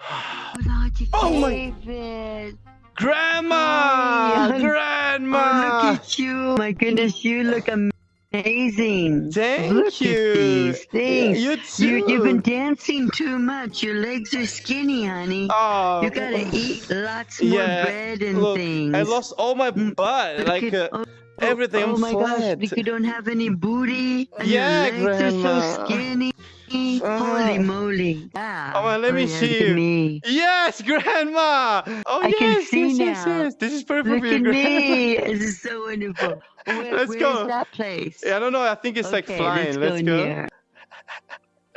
Oh my- David. Grandma! Oh, Grandma! Oh, look at you. My goodness, you look amazing. Thank look you. At these things. You too. You, you've been dancing too much. Your legs are skinny, honey. Oh, you gotta eat lots more yeah, bread and look, things. I lost all my Mm, butt. Look Like at- uh, oh, everything. Oh my flat. gosh, you don't have any booty. And Yeah, your legs are Grandma. so skinny. Holy moly. Yeah. Oh, let me yeah, see you. Me. Yes, Grandma. Oh I yes, can see yes, yes, now. yes. This is perfect Look for you, at Grandma. me. This is so wonderful. Where, Let's where's go. that place? Yeah, I don't know. I think it's like flying. Let's go. in go.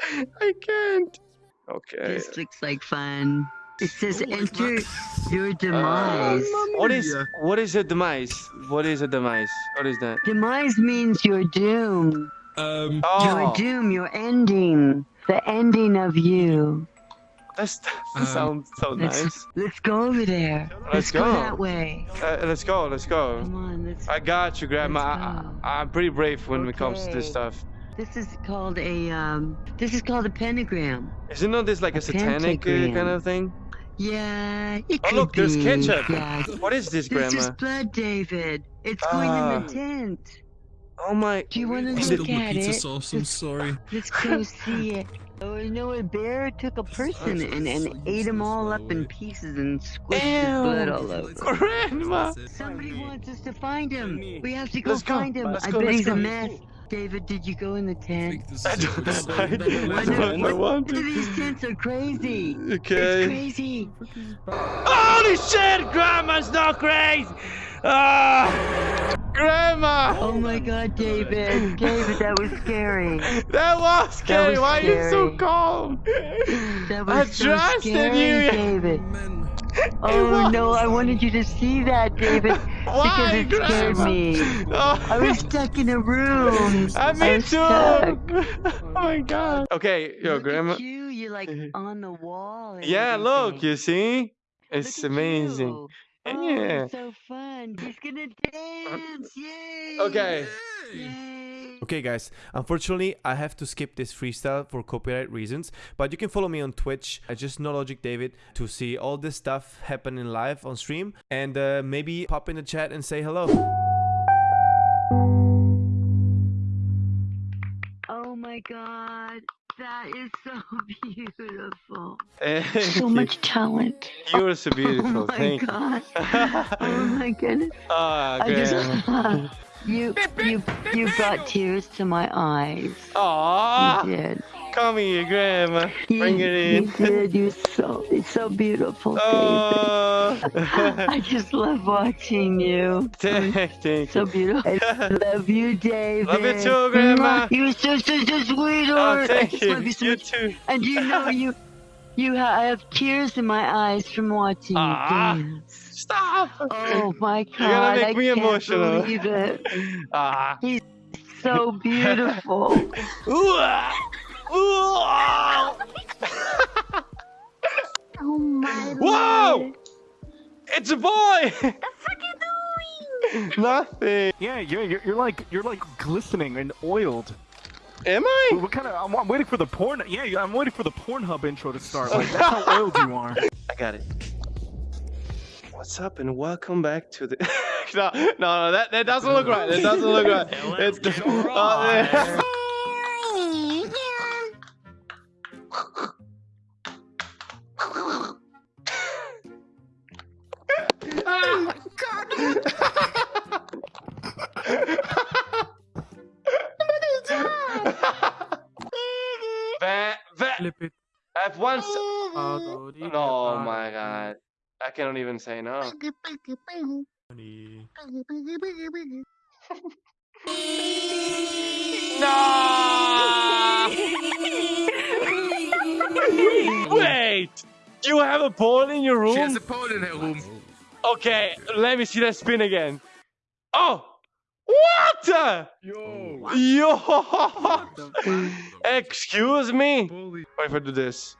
I can't. Okay. This looks like fun. It says enter your ah, demise. What is what is a demise? What is a demise? What is that? Demise means your doom. Um, Your Oh, doom, your ending. The ending of you. that's, that Um, sounds so Let's, nice. let's go over there. Let's Let's, go. go. that way. Uh, let's go. Let's go. Come on, let's. I got you, Grandma. I, go. I, I'm pretty brave when it comes to this stuff. This is called a um. This is called a pentagram. Isn't not this like a, A satanic uh, pentagram. kind of thing? Yeah, it Oh could look, there's ketchup. Yeah. What is this, This is blood, David. It's going in Ah. the tent. Oh my. Do you want to I Is look spilled it- my at pizza it? sauce. I'm sorry. Let's go see it. Oh, you know, a bear took a person and, and ate him all up in pieces and squished his blood all over. Grandma. Somebody wants us to find him. We have to go go. find him. Let's I go, bet he's go. a mess. David, did you go in the I tent? think I is don't, episode I, better I than- don't, I want to. These tents are crazy. It's crazy. Holy shit! Grandma's not crazy! Ah! Grandma! Oh my god, David. David, that was scary. That was scary! was Why are you so calm? That was I so trusted scary, you! David. Oh no, I wanted you to see that, David, Why, because it scared me. Oh. I was stuck in a room. I me too! stuck. oh my god. Okay, yo, Look Grandma. You, you're like on the wall. Yeah, look, you see? Look It's at amazing. You. Oh, Yeah. so fun. He's gonna dance. Yay. Okay. Yay. Okay, guys, unfortunately, I have to skip this freestyle for copyright reasons, but you can follow me on Twitch. I just know Logic David to see all this stuff happening live on stream and uh, maybe pop in the chat and say hello. Oh my god. That is so beautiful. Thank So you. much talent. You're so beautiful. Oh my Thank god. you. Oh my goodness. Ah, I Grandma. just you you you brought tears to my eyes. Aw, You did. Come here, Grandma. You, Bring it you in. did. You're so it's so beautiful, Oh. I just love watching you. thank, thank So you. beautiful. I love you, David. Love you too, Grandma. You're so such a Oh, sweetheart. I just you. love you so You too. And you know you you ha- I have tears in my eyes from watching Ah. you dance. Stop. Oh my god! You're gonna make I me can't emotional. Believe it. Ah. So beautiful. Ooh. Ooh, oh my Whoa! lord. It's a boy. Nothing. Yeah, you're, you're you're like you're like glistening and oiled. Am I? What kind of? I'm, I'm waiting for the porn. Yeah, yeah, I'm waiting for the Pornhub intro to start. Like that's how oiled you are. I got it. What's up and welcome back to the. no, no, no, that, that doesn't look right. That doesn't look right. It's- get Flip it. I have one. s- Oh, Oh my god. I cannot even say no. No! Wait! You have a pole in your room? She has a pole in her room. Okay, let me see that spin again. Oh! What? Yo. Yo! Excuse me? Holy. What if I do this?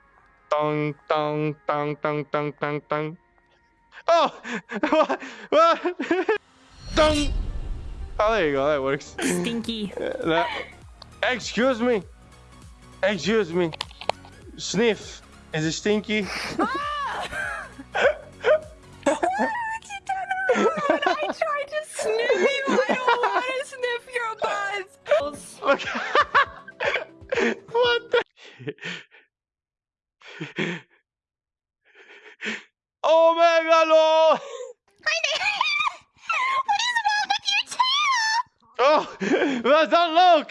Tong, tong, tong, tong, tong, tong, tong. Oh! What? What? Tong! Oh, there you go. That works. Stinky. That- Excuse me. Excuse me. Sniff. Is it stinky? Ah! what? What? I tried to sniff you. Butts. Look. what the? oh my god, no! Oh, well, don't look!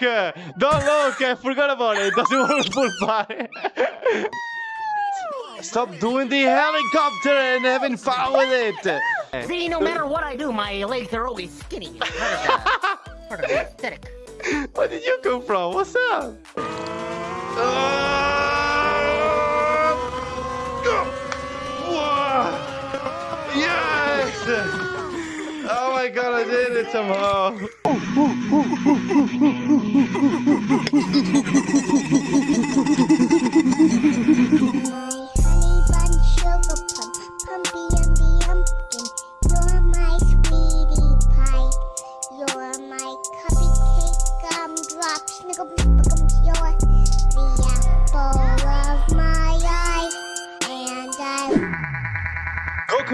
Don't look! I forgot about it. Doesn't want to pull by. Stop doing the helicopter and having fun with it. See, no matter what I do, my legs are always skinny. Part of the, part of the aesthetic. Where did you come from? What's up? Whoa! Yes! Oh my god, I did it somehow.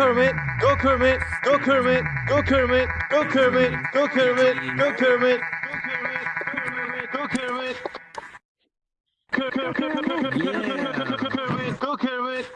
Kermit! Go Kermit! Go Kermit! Go Kermit! Go Kermit! Go Kermit! Go Kermit! Go Kermit! Go Kermit! Go Kermit! Go Kermit!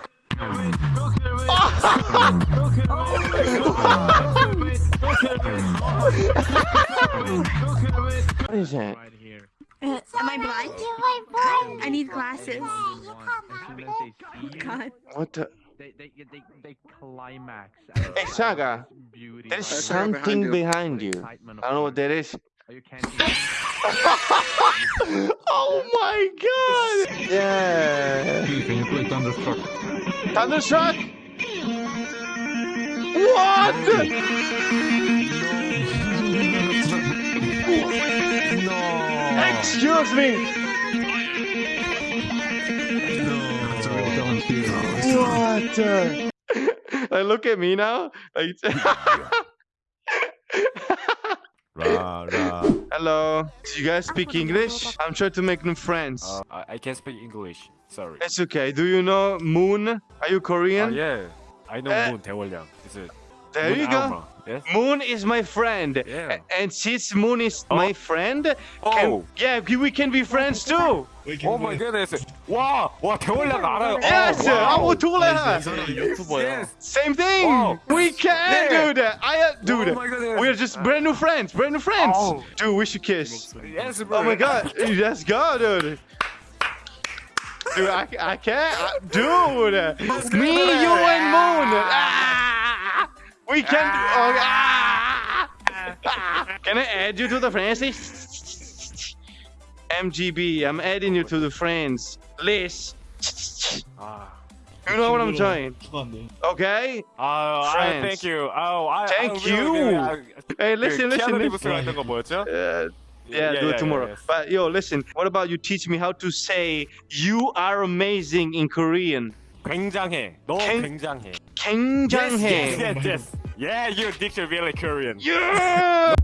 What is that? Right here. Am I blind? You my. I need glasses. You come As soon as they see you, God. What the? They, they, they, they climax. Hey, Saga, Beauty. There's right something behind you. Excitement I don't know what that is. Are you candy? oh my god! Yeah. Can you play Thunderstruck? Thunderstruck? What? Excuse me. What? the- like, look at me now. Like, Ra, ra. hello. Do you guys speak English? I'm trying to make new friends. Uh, I, I can't speak English. Sorry. It's okay. Do you know Moon? Are you Oh Korean? yeah. I know Eh. Moon Taewolyoung. Is it? There Moon you go. Alma. Yes. Moon is my friend. Yeah. A- And since Moon is my friend, can, Oh. yeah, we we can be friends too. Oh my goodness. 와, 와 태월량 알아요. Yes, wow. 아무 둘레. 유튜버야. Same thing. Wow. We can Yeah. do that. I uh, dude. Oh my goodness. We're just brand new friends. Brand new friends. Oh. Dude, we should kiss. Yes, bro. Oh my god. Let's go, dude. Dude, I, I can't. I, dude. Me, you, and Moon. Ah, we can. Oh, ah, ah. Can I add you to the friends list? MGB, I'm adding you to the friends list. 아, You know what I'm saying? Okay? 아, 아, Friends. thank you. Oh, I, Thank I, you. Hey, listen, listen, 키아누 listen. 리브스가 했던 거 뭐였죠? Uh, yeah, do it tomorrow. yes. But yo, listen. What about you teach me how to say "you are amazing" in Korean? 굉장해. 너 캥- 굉장해. 굉장해. Yes, yes, yes. Yeah, you're a really Korean. Yeah!